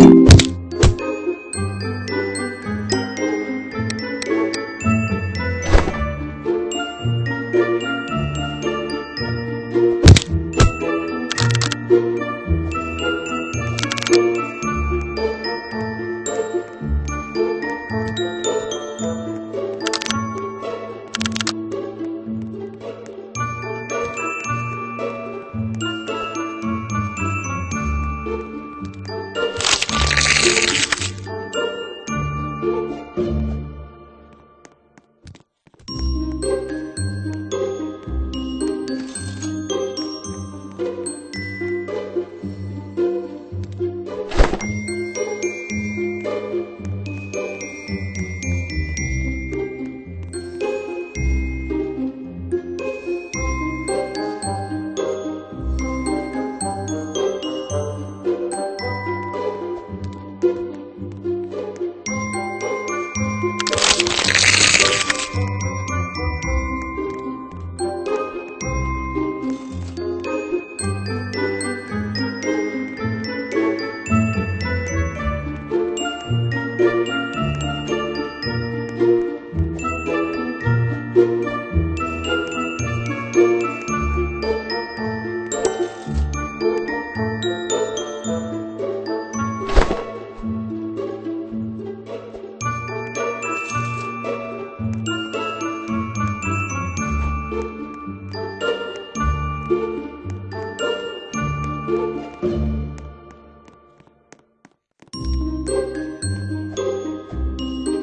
you.